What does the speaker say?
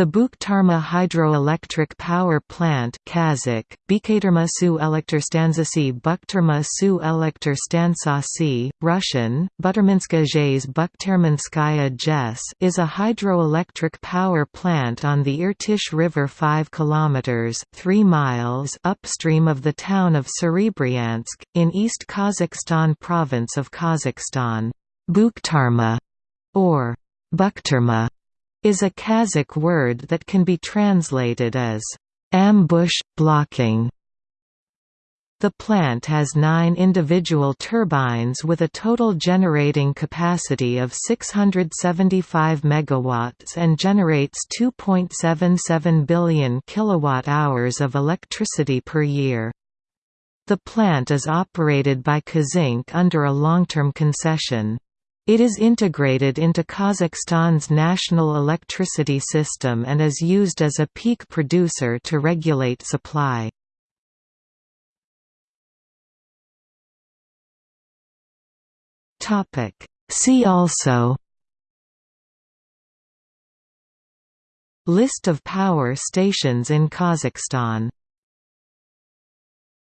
The Bukhtarma hydroelectric power plant Kazakh, Bekaterma su elektrstantsasi Bukhtarma su elektrstantsasi, Russian, Buterminska zhays Bukhtermanskaya JES is a hydroelectric power plant on the Irtysh River 5 km 3 miles upstream of the town of Serebryansk, in East Kazakhstan province of Kazakhstan. Bukhtarma, or Bukhtarma is a Kazakh word that can be translated as ambush, blocking. The plant has nine individual turbines with a total generating capacity of 675 MW and generates 2.77 billion kilowatt-hours of electricity per year. The plant is operated by Kazzinc under a long-term concession. It is integrated into Kazakhstan's national electricity system and is used as a peak producer to regulate supply. See also List of power stations in Kazakhstan